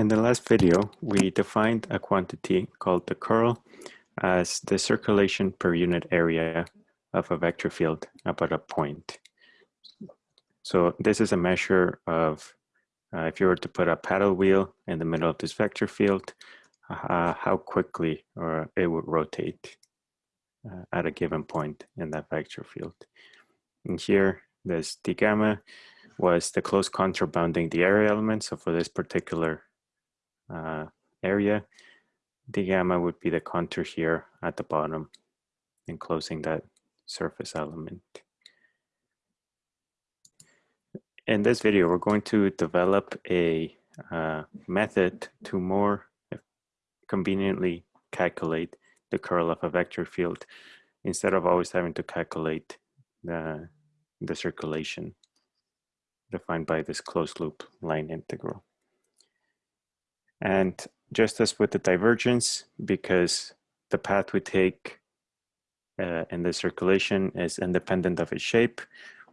In the last video, we defined a quantity called the curl as the circulation per unit area of a vector field about a point. So this is a measure of uh, if you were to put a paddle wheel in the middle of this vector field, uh, how quickly or it would rotate uh, at a given point in that vector field. And here, this d gamma was the close contour bounding the area element. So for this particular uh, area, The gamma would be the contour here at the bottom enclosing that surface element. In this video, we're going to develop a uh, method to more conveniently calculate the curl of a vector field instead of always having to calculate the, the circulation defined by this closed loop line integral. And just as with the divergence, because the path we take uh, in the circulation is independent of its shape,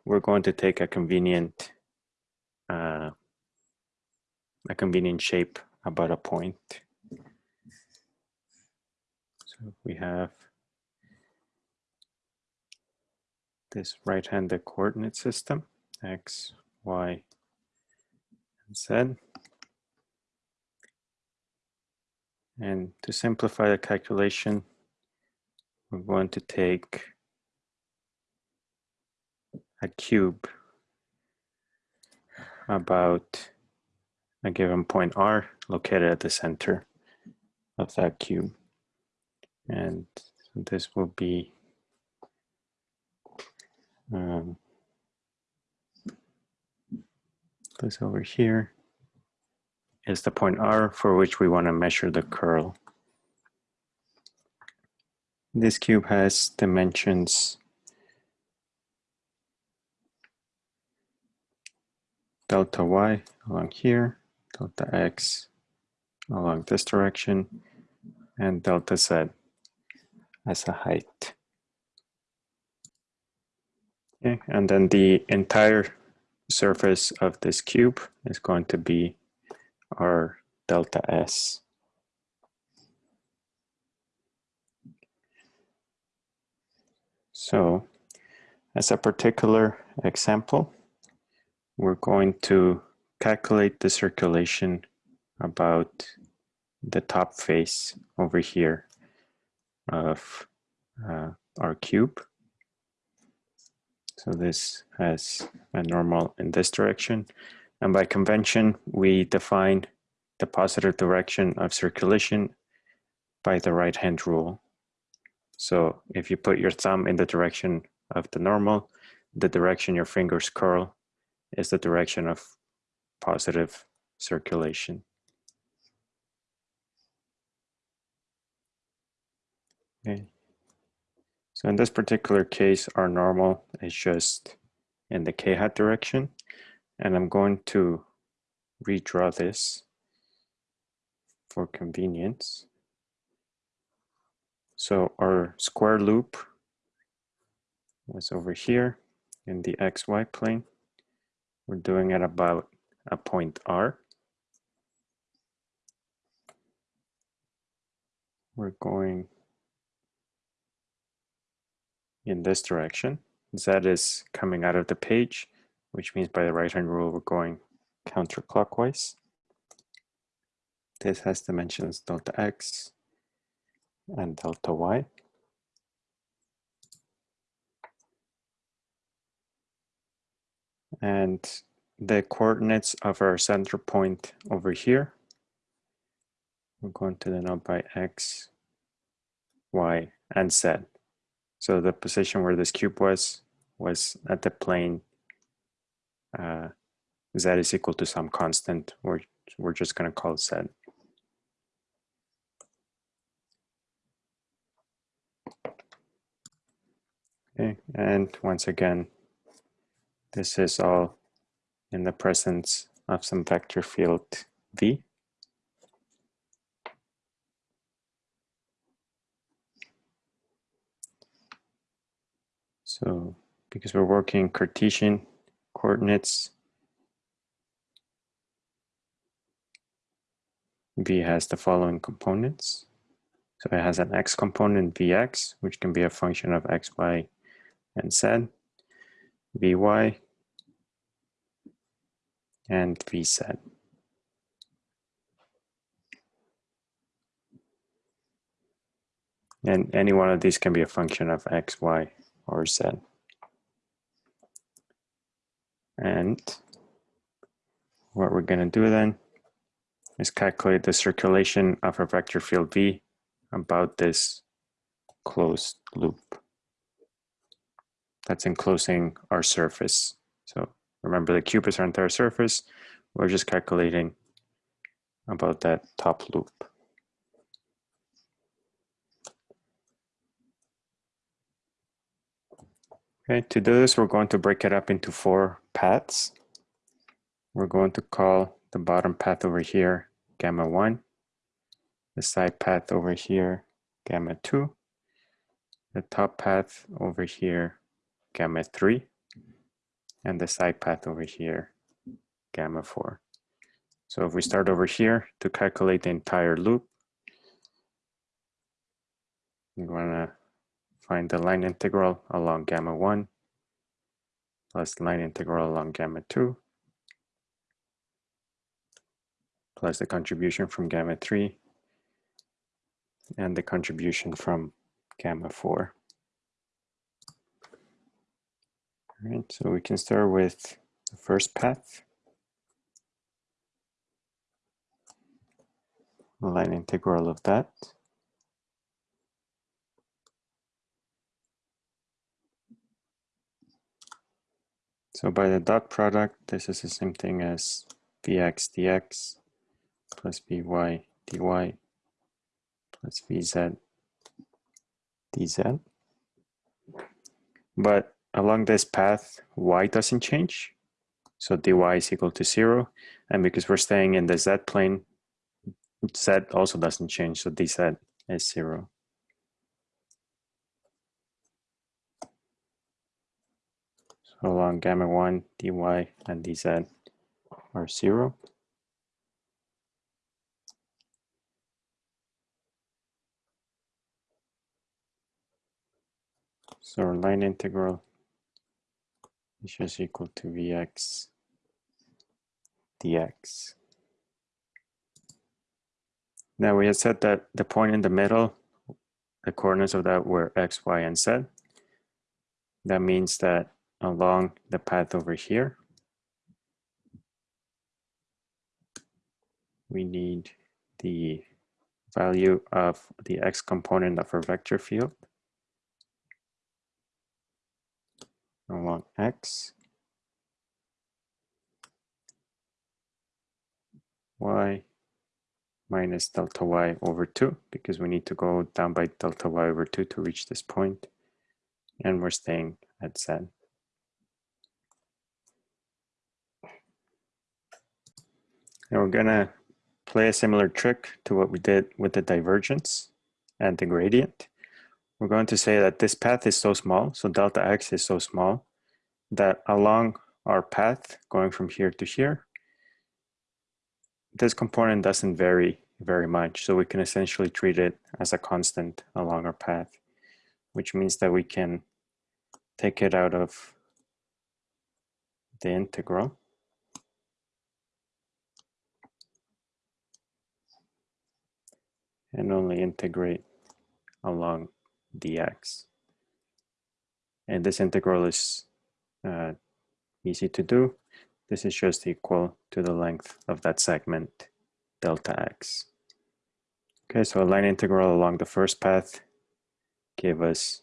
we're going to take a convenient uh, a convenient shape about a point. So we have this right-handed coordinate system, x, y, and z. And to simplify the calculation, we're going to take a cube about a given point R located at the center of that cube. And so this will be um, this over here is the point R for which we want to measure the curl. This cube has dimensions delta y along here, delta x along this direction, and delta z as a height. Okay, and then the entire surface of this cube is going to be our delta S. So as a particular example, we're going to calculate the circulation about the top face over here of uh, our cube. So this has a normal in this direction. And by convention, we define the positive direction of circulation by the right hand rule. So if you put your thumb in the direction of the normal, the direction your fingers curl is the direction of positive circulation. Okay. So in this particular case, our normal is just in the k-hat direction. And I'm going to redraw this for convenience. So our square loop was over here in the xy plane. We're doing it about a point R. We're going in this direction. Z is coming out of the page, which means by the right-hand rule, we're going counterclockwise. This has dimensions delta x and delta y. and the coordinates of our center point over here. We're going to denote by x, y, and z. So the position where this cube was, was at the plane uh, z is equal to some constant. We're, we're just going to call it z. Okay, and once again, this is all in the presence of some vector field V. So because we're working Cartesian coordinates, V has the following components. So it has an x component Vx, which can be a function of x, y, and z, Vy, and Vz. And any one of these can be a function of x, y, or z. And what we're going to do then is calculate the circulation of a vector field V about this closed loop that's enclosing our surface. So remember the cube is our entire surface. We're just calculating about that top loop. Okay, to do this, we're going to break it up into four paths. We're going to call the bottom path over here gamma 1, the side path over here gamma 2, the top path over here gamma 3, and the side path over here gamma 4. So if we start over here to calculate the entire loop, we want to find the line integral along gamma 1 plus line integral along gamma 2 plus the contribution from gamma 3 and the contribution from gamma 4. All right, so we can start with the first path. line integral of that. So by the dot product, this is the same thing as Vx dx plus Vy dy plus Vz dz. But along this path, y doesn't change. So dy is equal to zero. And because we're staying in the z plane, z also doesn't change. So dz is zero. Along gamma 1, dy and dz are 0. So our line integral is just equal to Vx dx. Now we had said that the point in the middle, the coordinates of that were x, y, and z. That means that along the path over here. We need the value of the x component of our vector field along x, y minus delta y over 2 because we need to go down by delta y over 2 to reach this point and we're staying at z. And we're gonna play a similar trick to what we did with the divergence and the gradient. We're going to say that this path is so small, so delta x is so small, that along our path going from here to here, this component doesn't vary very much. So we can essentially treat it as a constant along our path, which means that we can take it out of the integral and only integrate along dx. And this integral is uh, easy to do. This is just equal to the length of that segment, delta x. Okay, so a line integral along the first path gave us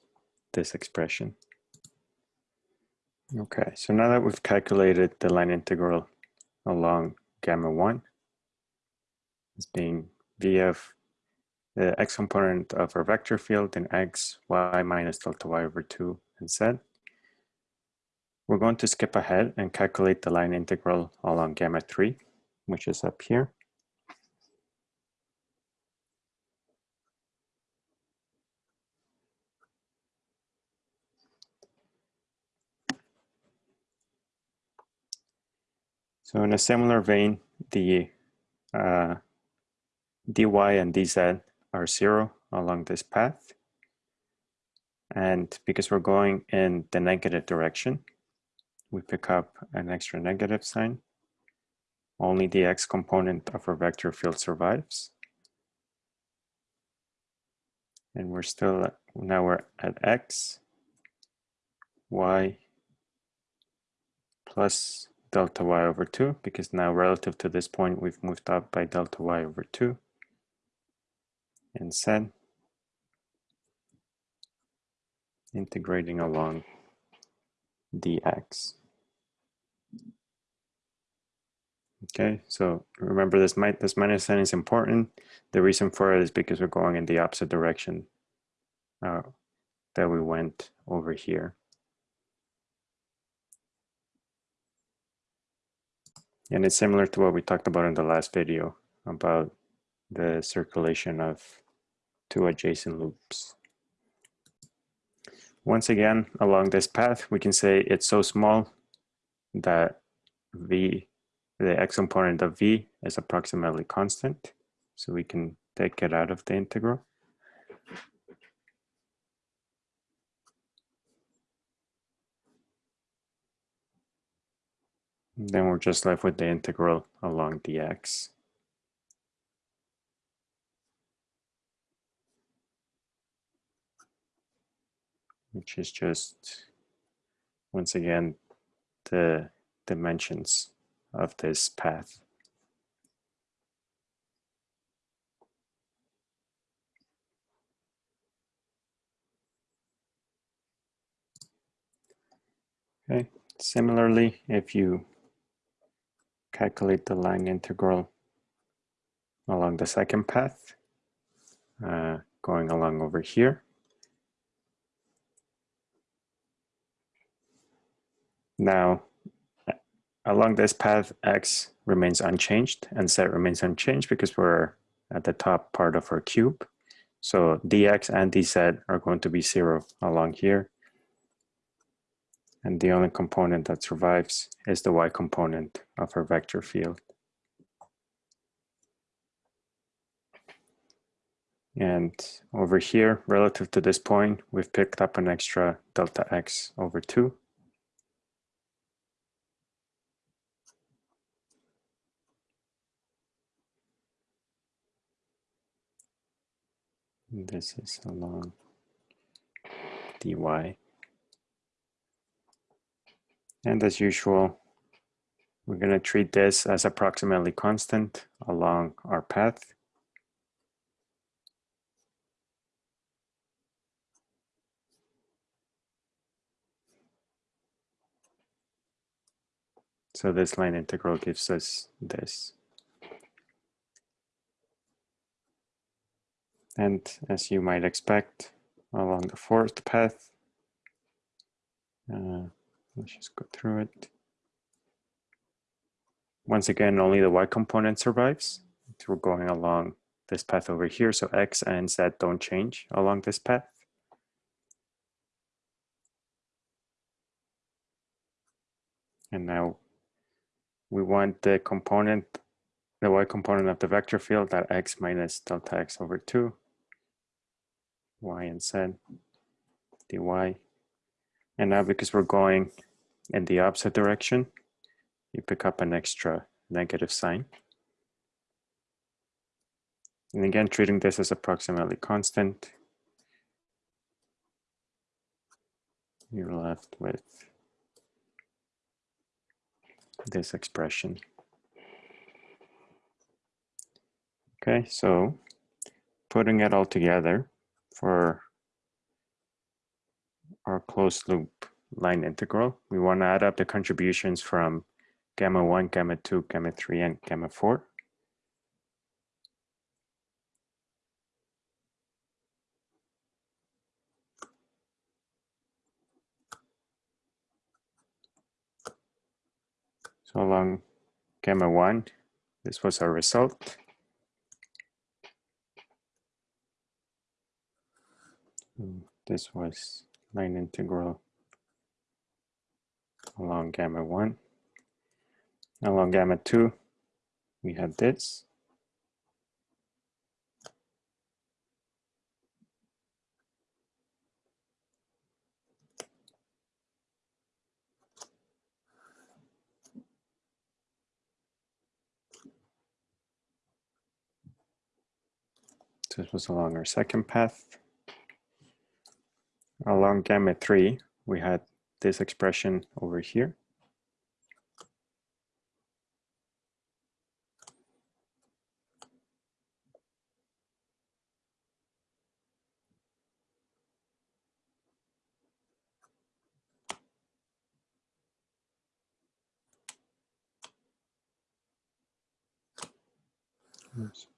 this expression. Okay, so now that we've calculated the line integral along gamma 1 as being v of the x component of our vector field in x, y minus delta y over 2 and z. We're going to skip ahead and calculate the line integral along gamma 3, which is up here. So in a similar vein, the uh, dy and dz are zero along this path. And because we're going in the negative direction, we pick up an extra negative sign. Only the x component of our vector field survives. And we're still, now we're at x, y plus delta y over 2, because now relative to this point, we've moved up by delta y over 2. And z integrating along dx. Okay, so remember this, might this minus sign is important. The reason for it is because we're going in the opposite direction uh, that we went over here. And it's similar to what we talked about in the last video about the circulation of two adjacent loops. Once again, along this path, we can say it's so small that v, the x component of v is approximately constant. So we can take it out of the integral. Then we're just left with the integral along dx. Which is just, once again, the dimensions of this path. Okay, similarly, if you calculate the line integral along the second path, uh, going along over here. Now, along this path, x remains unchanged and z remains unchanged because we're at the top part of our cube. So dx and dz are going to be zero along here. And the only component that survives is the y component of our vector field. And over here, relative to this point, we've picked up an extra delta x over 2. This is along dy. And as usual, we're going to treat this as approximately constant along our path. So this line integral gives us this. And as you might expect, along the fourth path, uh, Let's just go through it. Once again, only the y component survives. We're going along this path over here, so x and z don't change along this path. And now we want the component, the y component of the vector field, that x minus delta x over 2, y and z, dy and now because we're going in the opposite direction, you pick up an extra negative sign. And again, treating this as approximately constant, you're left with this expression. Okay, so putting it all together for our closed loop line integral. We want to add up the contributions from gamma 1, gamma 2, gamma 3, and gamma 4. So along gamma 1, this was our result. Hmm, this was line integral along gamma 1. Along gamma 2, we had this. This was along our second path. Along gamma 3, we had this expression over here.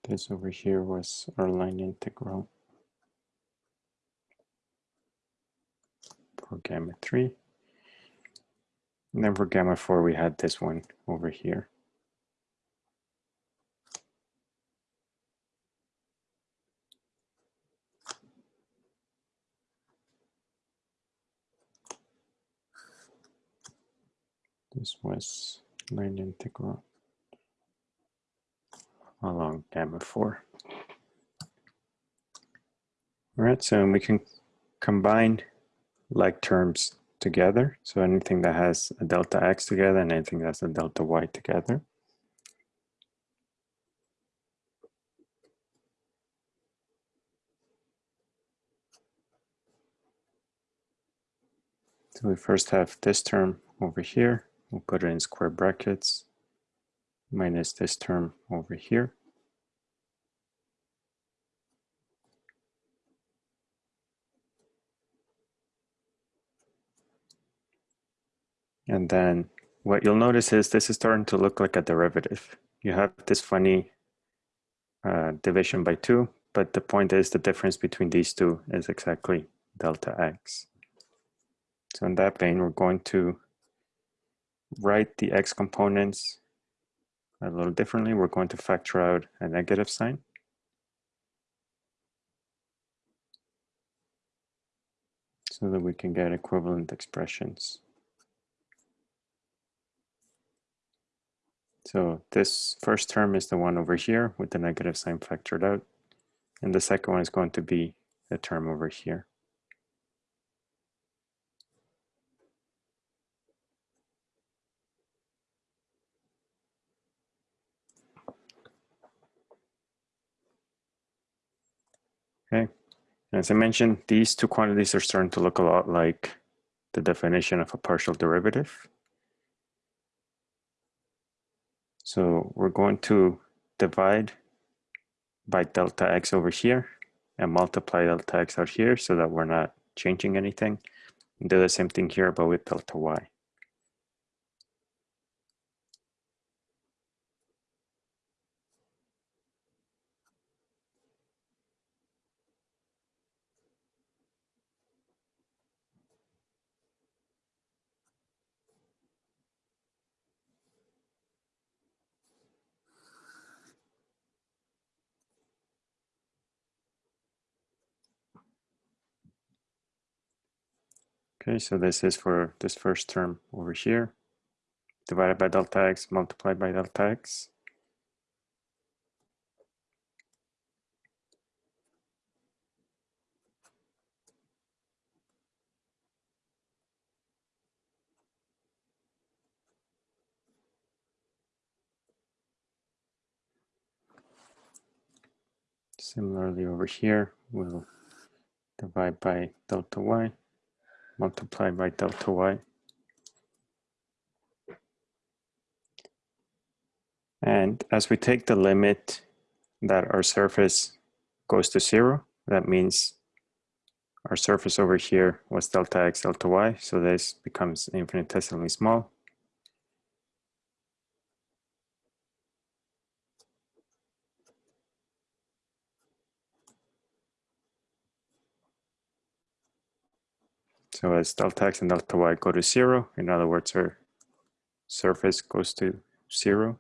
This over here was our line integral for gamma 3. And then for gamma 4, we had this one over here. This was line integral along gamma 4. All right, so we can combine like terms together. So anything that has a delta x together and anything that's a delta y together. So we first have this term over here. We'll put it in square brackets minus this term over here. And then what you'll notice is this is starting to look like a derivative. You have this funny uh, division by two, but the point is the difference between these two is exactly delta x. So in that vein, we're going to write the x components a little differently. We're going to factor out a negative sign. So that we can get equivalent expressions. So this first term is the one over here with the negative sign factored out. And the second one is going to be the term over here. Okay, as I mentioned, these two quantities are starting to look a lot like the definition of a partial derivative. So we're going to divide by delta x over here and multiply delta x out here so that we're not changing anything. Do the same thing here, but with delta y. Okay, so this is for this first term over here, divided by delta x multiplied by delta x. Similarly over here, we'll divide by delta y multiplied by delta y. And as we take the limit that our surface goes to zero, that means our surface over here was delta x, delta y, so this becomes infinitesimally small. So as delta x and delta y go to zero, in other words, our surface goes to zero,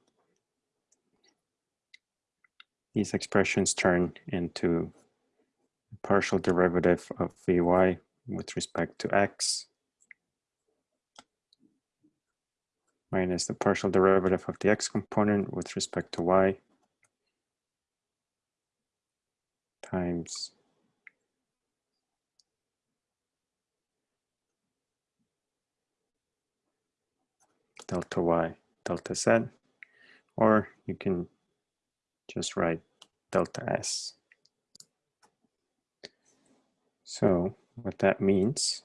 these expressions turn into partial derivative of Vy with respect to x minus the partial derivative of the x component with respect to y times delta y, delta z, or you can just write delta s. So what that means,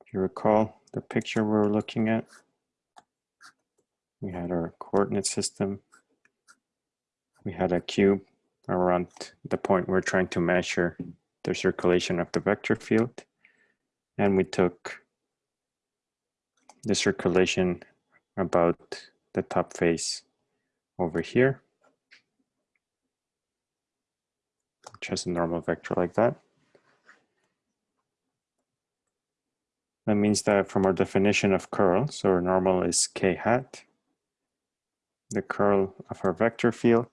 if you recall the picture we were looking at, we had our coordinate system, we had a cube around the point we're trying to measure the circulation of the vector field, and we took the circulation about the top face over here, which has a normal vector like that. That means that from our definition of curl, so our normal is k hat, the curl of our vector field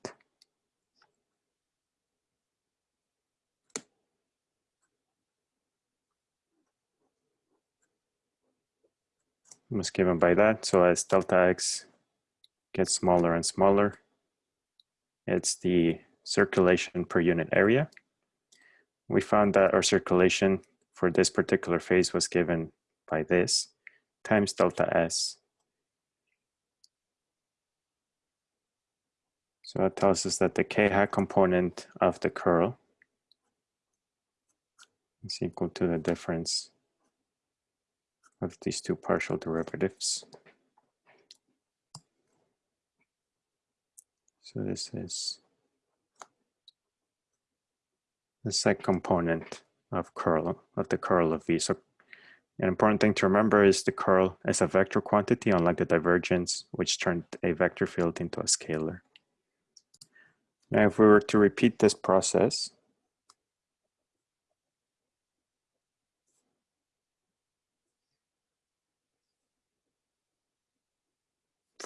was given by that. So as delta x gets smaller and smaller, it's the circulation per unit area. We found that our circulation for this particular phase was given by this times delta S. So that tells us that the k hat component of the curl is equal to the difference of these two partial derivatives. So this is the second component of curl of the curl of V. So an important thing to remember is the curl is a vector quantity, unlike the divergence, which turned a vector field into a scalar. Now, if we were to repeat this process,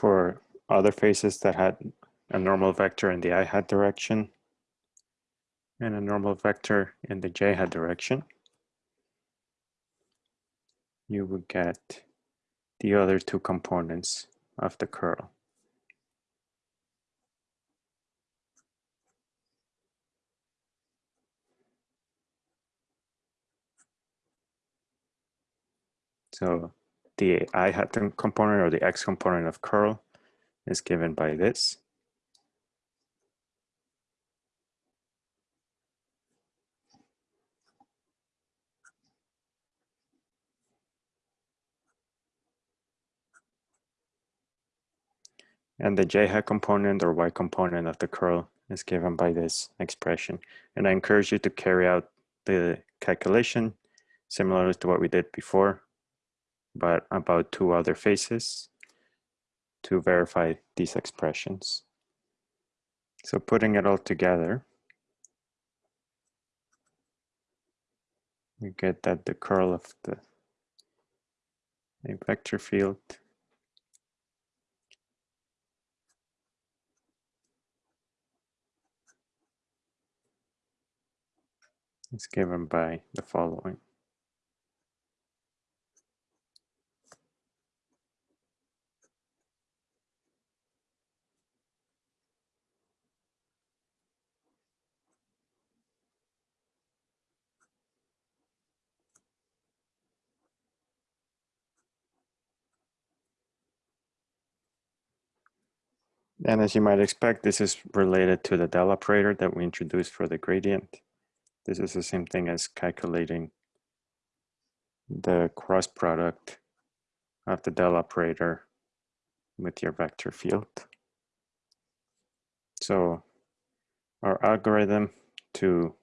for other faces that had a normal vector in the i hat direction and a normal vector in the j hat direction, you would get the other two components of the curl. So the i hat component or the x component of curl is given by this. And the j hat component or y component of the curl is given by this expression. And I encourage you to carry out the calculation similar to what we did before but about two other faces to verify these expressions. So putting it all together, we get that the curl of the vector field is given by the following. And as you might expect, this is related to the del operator that we introduced for the gradient. This is the same thing as calculating the cross product of the del operator with your vector field. So our algorithm to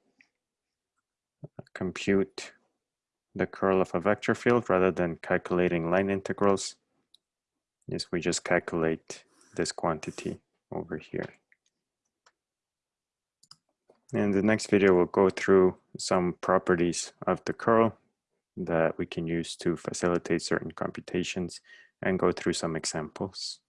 compute the curl of a vector field rather than calculating line integrals is we just calculate this quantity over here. In the next video, we'll go through some properties of the curl that we can use to facilitate certain computations and go through some examples.